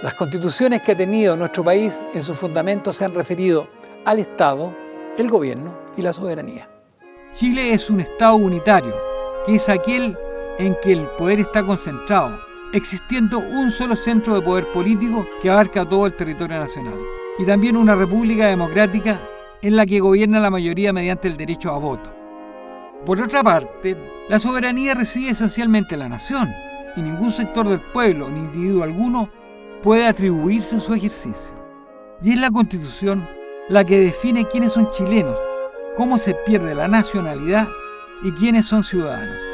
Las constituciones que ha tenido nuestro país en sus fundamentos se han referido al Estado, el gobierno y la soberanía. Chile es un Estado unitario, que es aquel en que el poder está concentrado, existiendo un solo centro de poder político que abarca todo el territorio nacional, y también una república democrática en la que gobierna la mayoría mediante el derecho a voto. Por otra parte, la soberanía reside esencialmente en la nación, y ningún sector del pueblo, ni individuo alguno, puede atribuirse su ejercicio. Y es la Constitución la que define quiénes son chilenos, cómo se pierde la nacionalidad y quiénes son ciudadanos.